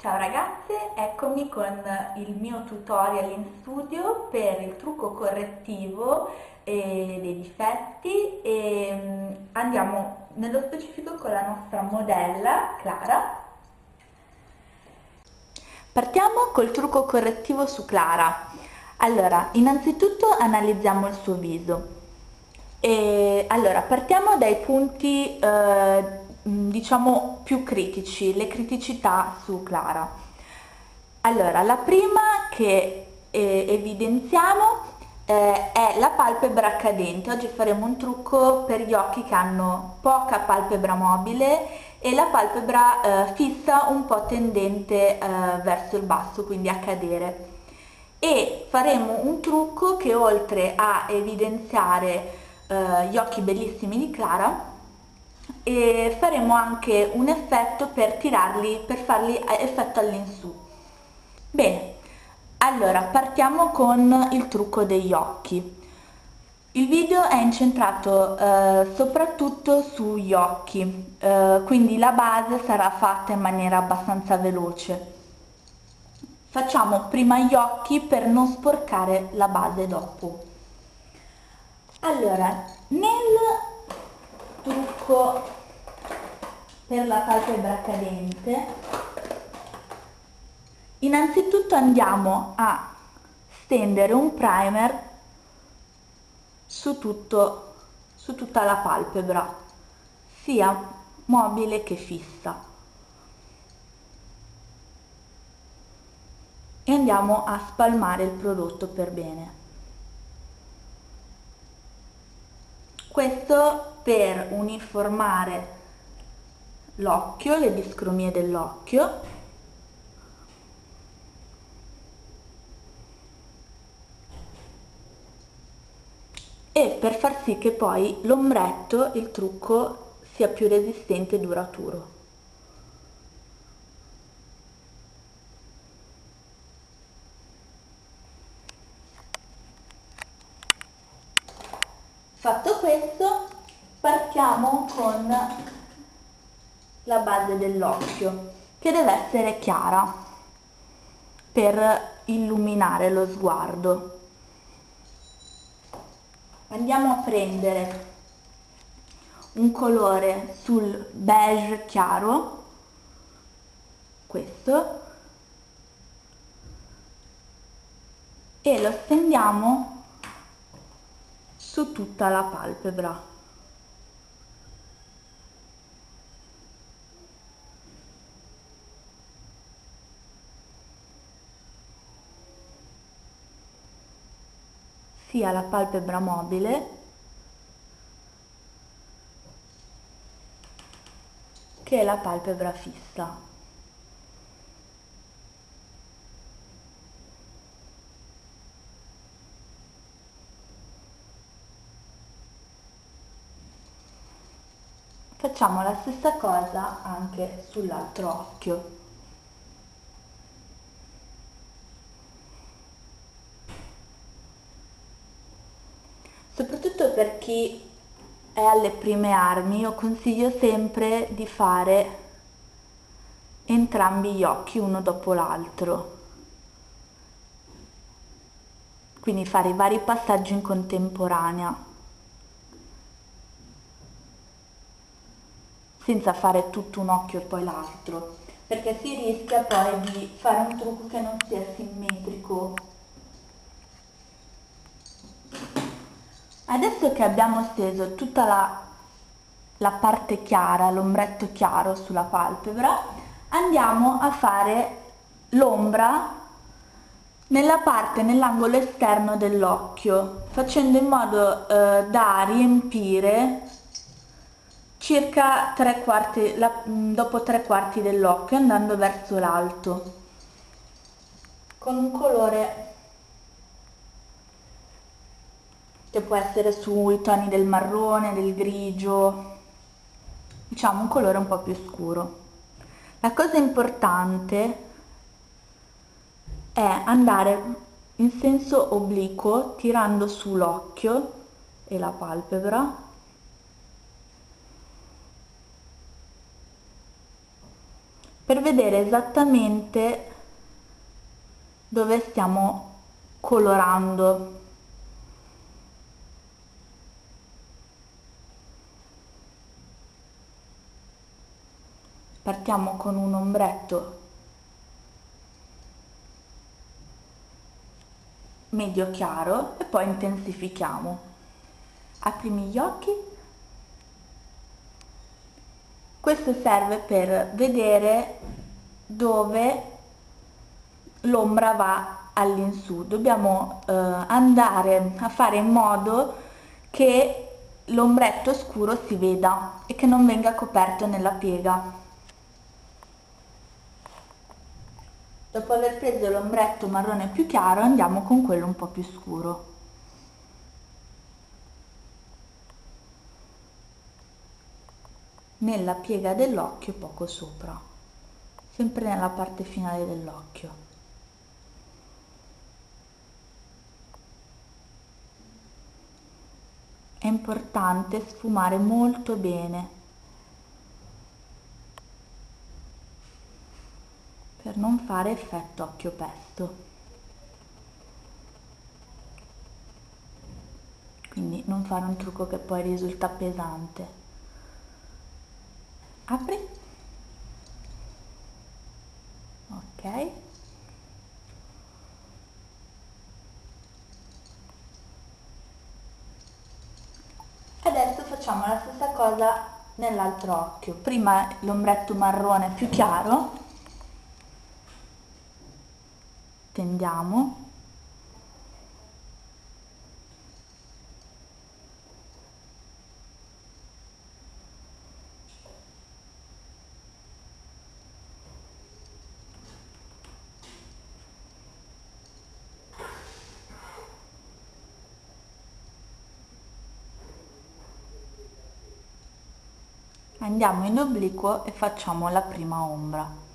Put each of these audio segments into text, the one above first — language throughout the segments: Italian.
Ciao ragazze, eccomi con il mio tutorial in studio per il trucco correttivo eh, dei difetti e mm, andiamo nello specifico con la nostra modella Clara. Partiamo col trucco correttivo su Clara. Allora, innanzitutto analizziamo il suo viso. E, allora, partiamo dai punti eh, diciamo più critici, le criticità su Clara. Allora, la prima che eh, evidenziamo eh, è la palpebra cadente. Oggi faremo un trucco per gli occhi che hanno poca palpebra mobile e la palpebra eh, fissa un po' tendente eh, verso il basso, quindi a cadere. E faremo un trucco che oltre a evidenziare eh, gli occhi bellissimi di Clara e faremo anche un effetto per tirarli, per farli effetto all'insù. Bene, allora partiamo con il trucco degli occhi. Il video è incentrato eh, soprattutto sugli occhi, eh, quindi la base sarà fatta in maniera abbastanza veloce. Facciamo prima gli occhi per non sporcare la base dopo. Allora, nel trucco per la palpebra cadente, innanzitutto andiamo a stendere un primer su, tutto, su tutta la palpebra, sia mobile che fissa. E andiamo a spalmare il prodotto per bene. Questo per uniformare l'occhio, le discromie dell'occhio e per far sì che poi l'ombretto, il trucco, sia più resistente e duraturo. Fatto questo, partiamo con la base dell'occhio, che deve essere chiara per illuminare lo sguardo. Andiamo a prendere un colore sul beige chiaro, questo, e lo stendiamo su tutta la palpebra. Sia la palpebra mobile che la palpebra fissa. Facciamo la stessa cosa anche sull'altro occhio. Soprattutto per chi è alle prime armi, io consiglio sempre di fare entrambi gli occhi uno dopo l'altro. Quindi fare i vari passaggi in contemporanea. senza fare tutto un occhio e poi l'altro perché si rischia poi di fare un trucco che non sia simmetrico adesso che abbiamo steso tutta la, la parte chiara l'ombretto chiaro sulla palpebra andiamo a fare l'ombra nella parte, nell'angolo esterno dell'occhio, facendo in modo eh, da riempire circa tre quarti, la, mm, dopo tre quarti dell'occhio andando verso l'alto con un colore che può essere sui toni del marrone, del grigio, diciamo un colore un po' più scuro. La cosa importante è andare in senso obliquo tirando su l'occhio e la palpebra per vedere esattamente dove stiamo colorando partiamo con un ombretto. Medio chiaro e poi intensifichiamo. Aprimi gli occhi. Questo serve per vedere dove l'ombra va all'insù. Dobbiamo eh, andare a fare in modo che l'ombretto scuro si veda e che non venga coperto nella piega Dopo aver preso l'ombretto marrone più chiaro andiamo con quello un po' più scuro. Nella piega dell'occhio poco sopra, sempre nella parte finale dell'occhio. È importante sfumare molto bene per non fare effetto occhio pesto. Quindi non fare un trucco che poi risulta pesante. Apri. Ok. Adesso facciamo la stessa cosa nell'altro occhio. Prima l'ombretto marrone più chiaro stendiamo andiamo in obliquo e facciamo la prima ombra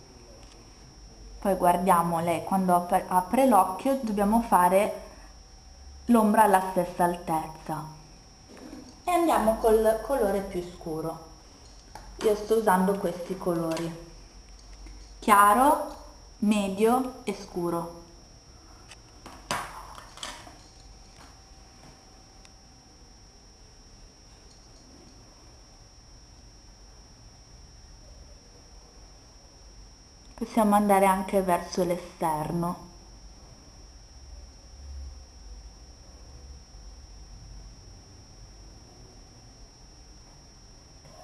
poi guardiamo lei quando apre l'occhio dobbiamo fare l'ombra alla stessa altezza. E andiamo col colore più scuro. Io sto usando questi colori. Chiaro medio e scuro possiamo andare anche verso l'esterno.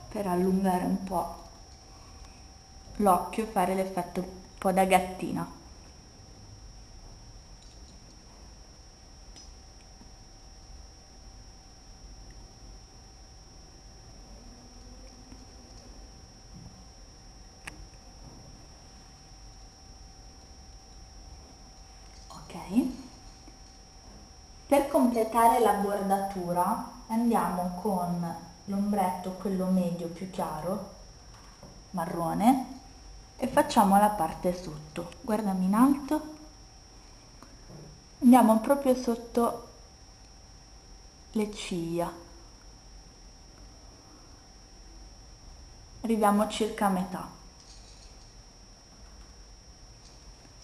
Per allungare un po' l'occhio e fare l'effetto un po' da gattina Per completare la bordatura andiamo con l'ombretto, quello medio più chiaro, marrone, e facciamo la parte sotto. Guardami in alto. Andiamo proprio sotto le ciglia. Arriviamo circa a metà.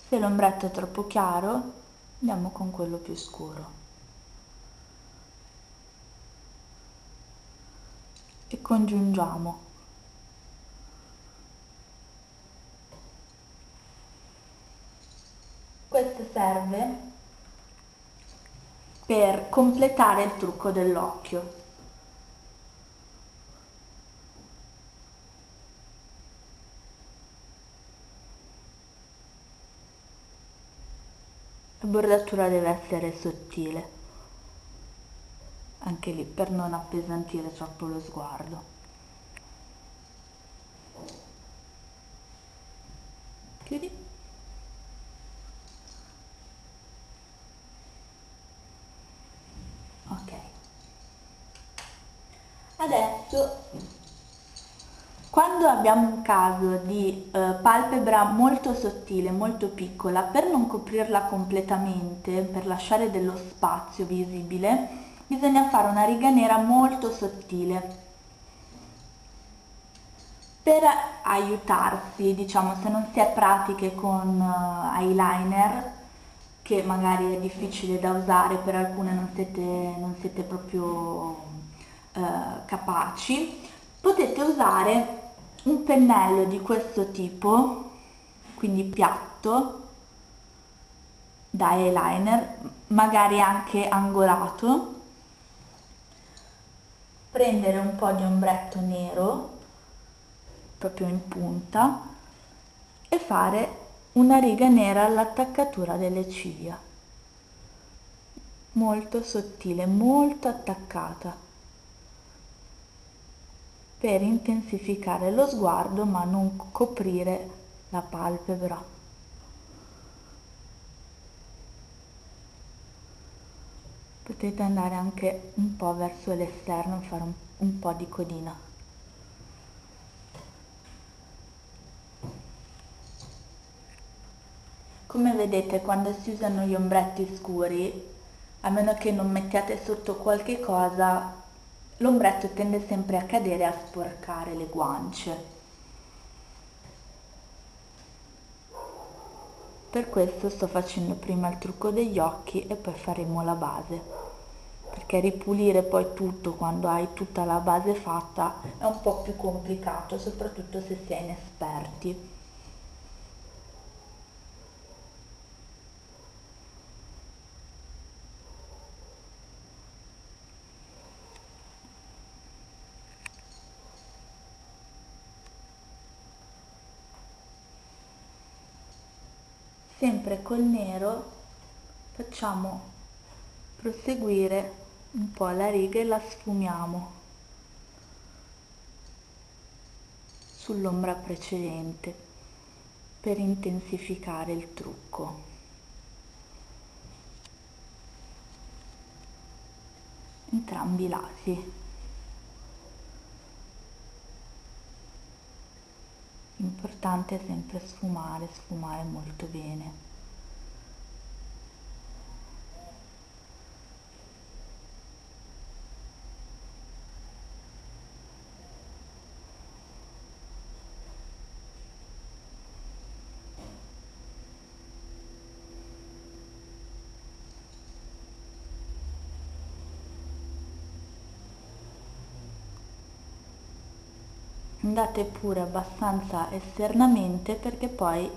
Se l'ombretto è troppo chiaro, andiamo con quello più scuro. E congiungiamo. Questo serve per completare il trucco dell'occhio. La bordatura deve essere sottile anche lì per non appesantire troppo lo sguardo. Chiudi. Ok. Adesso quando abbiamo un caso di eh, palpebra molto sottile, molto piccola, per non coprirla completamente, per lasciare dello spazio visibile, bisogna fare una riga nera molto sottile per aiutarsi, diciamo, se non si è pratiche con uh, eyeliner, che magari è difficile da usare, per alcune non siete, non siete proprio uh, capaci, potete usare un pennello di questo tipo, quindi piatto, da eyeliner, magari anche angolato, prendere un po' di ombretto nero proprio in punta e fare una riga nera all'attaccatura delle ciglia. Molto sottile molto attaccata per intensificare lo sguardo ma non coprire la palpebra potete andare anche un po' verso l'esterno fare un, un po' di codina Come vedete quando si usano gli ombretti scuri, a meno che non mettiate sotto qualche cosa, l'ombretto tende sempre a cadere e a sporcare le guance. Per questo sto facendo prima il trucco degli occhi e poi faremo la base. Perché ripulire poi tutto quando hai tutta la base fatta è un po' più complicato, soprattutto se si è inesperti. sempre col nero facciamo proseguire un po' la riga e la sfumiamo sull'ombra precedente per intensificare il trucco entrambi i lati l'importante è sempre sfumare, sfumare molto bene. Andate pure abbastanza esternamente perché poi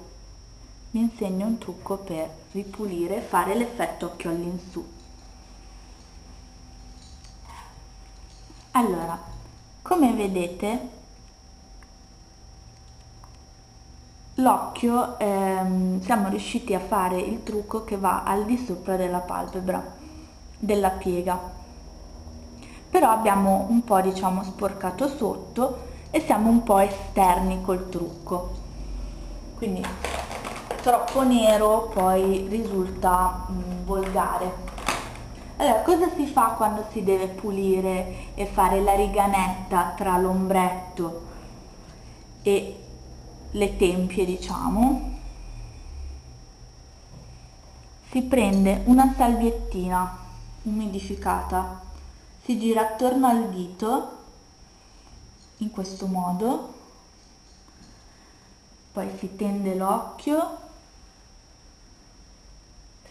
vi insegno un trucco per ripulire e fare l'effetto occhio all'insù. Allora come vedete l'occhio ehm, siamo riusciti a fare il trucco che va al di sopra della palpebra della piega. Però abbiamo un po' diciamo sporcato sotto e siamo un po' esterni col trucco. Quindi troppo nero poi risulta mh, mm, volgare. Allora cosa si fa quando si deve pulire e fare la riga netta tra l'ombretto e le tempie diciamo? Si prende una salviettina umidificata si gira attorno al dito in questo modo. Poi si tende l'occhio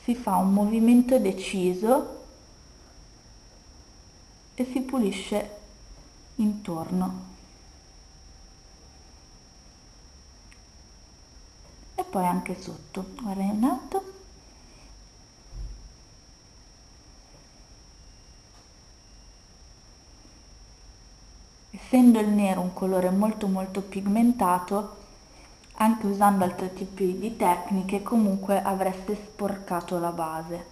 si fa un movimento deciso e si pulisce intorno. E poi anche sotto. Guarda in alto essendo il nero un colore molto molto pigmentato anche usando altri tipi di tecniche comunque avreste sporcato la base.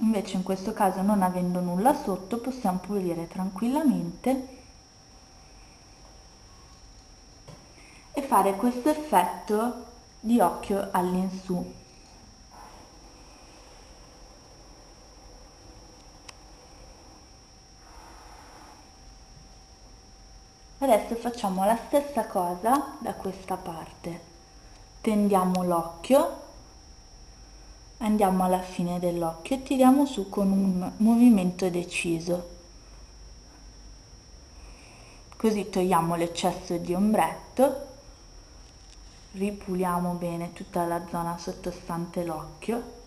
Invece in questo caso non avendo nulla sotto possiamo pulire tranquillamente e fare questo effetto di occhio all'insù adesso facciamo la stessa cosa da questa parte. Tendiamo l'occhio. Andiamo alla fine dell'occhio e tiriamo su con un movimento deciso. Così togliamo l'eccesso di ombretto. Ripuliamo bene tutta la zona sottostante l'occhio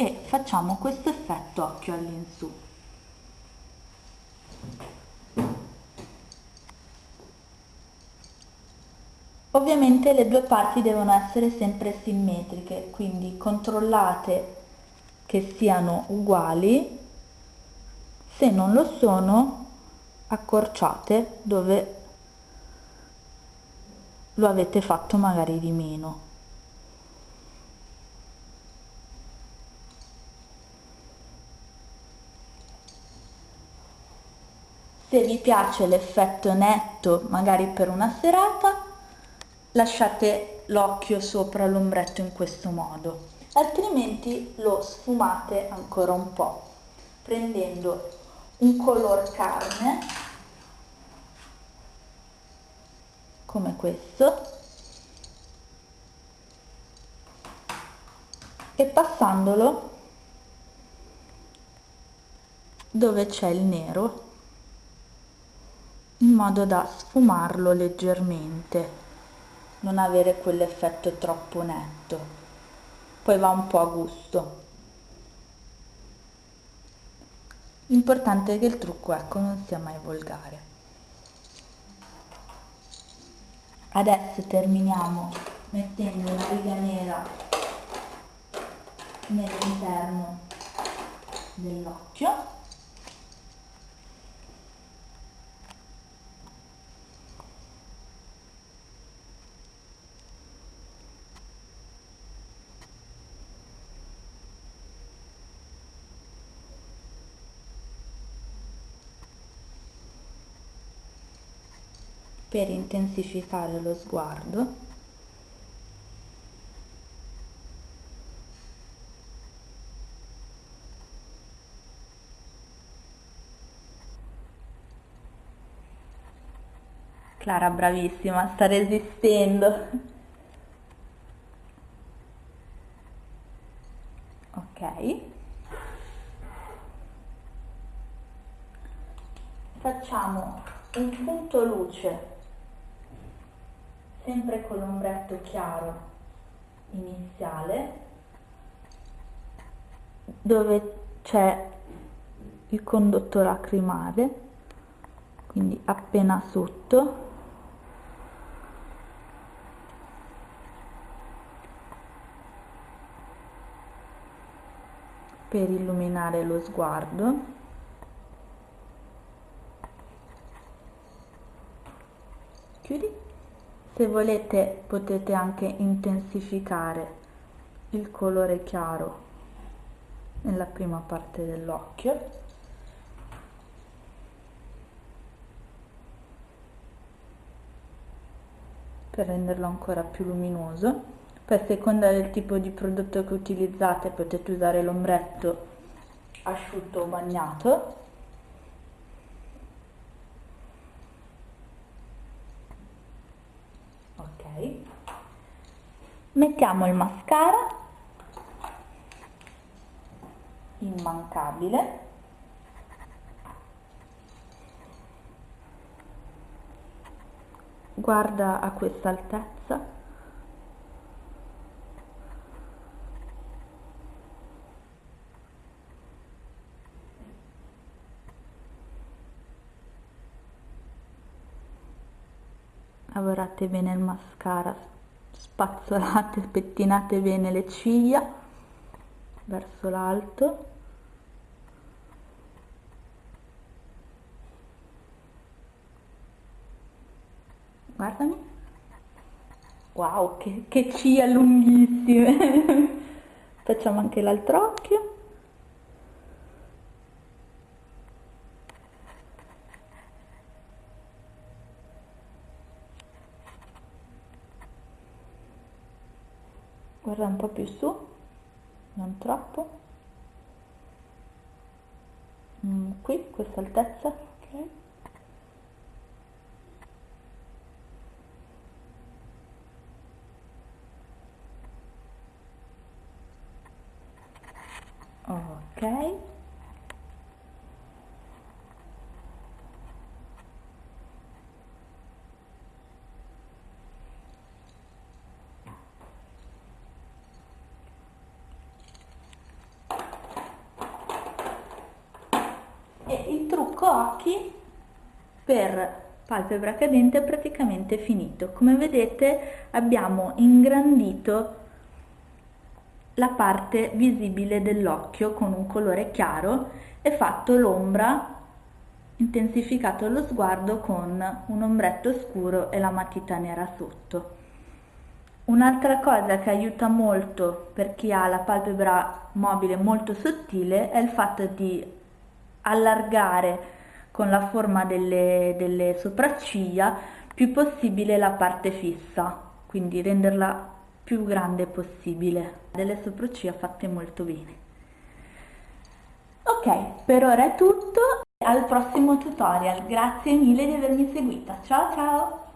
e facciamo questo effetto occhio all'insù Ovviamente le due parti devono essere sempre simmetriche, quindi controllate che siano uguali, se non lo sono accorciate dove lo avete fatto magari di meno. Se vi piace l'effetto netto magari per una serata lasciate l'occhio sopra l'ombretto in questo modo. Altrimenti lo sfumate ancora un po' prendendo un color carne come questo e passandolo dove c'è il nero in modo da sfumarlo leggermente non avere quell'effetto troppo netto. Poi va un po' a gusto. L'importante è che il trucco ecco non sia mai volgare. Adesso terminiamo mettendo una riga nera nell'interno dell'occhio per intensificare lo sguardo Clara bravissima, sta resistendo. Ok. Facciamo un punto luce sempre con l'ombretto chiaro iniziale dove c'è il condotto lacrimale quindi appena sotto. Per illuminare lo sguardo chiudi se volete potete anche intensificare il colore chiaro nella prima parte dell'occhio. Per renderlo ancora più luminoso. A seconda del tipo di prodotto che utilizzate potete usare l'ombretto asciutto o bagnato mettiamo il mascara immancabile. Guarda a questa altezza lavorate bene il mascara spazzolate, pettinate bene le ciglia verso l'alto. Guardami. Wow che, che ciglia lunghissime. Facciamo anche l'altro occhio guarda un po' più su non troppo. Mm, qui questa altezza ok. Ok E il trucco occhi per palpebra cadente è praticamente finito. Come vedete abbiamo ingrandito la parte visibile dell'occhio con un colore chiaro e fatto l'ombra, intensificato lo sguardo con un ombretto scuro e la matita nera sotto. Un'altra cosa che aiuta molto per chi ha la palpebra mobile molto sottile è il fatto di allargare con la forma delle, delle sopracciglia più possibile la parte fissa, quindi renderla più grande possibile. Delle sopracciglia fatte molto bene. Ok, per ora è tutto, al prossimo tutorial, grazie mille di avermi seguita, ciao ciao!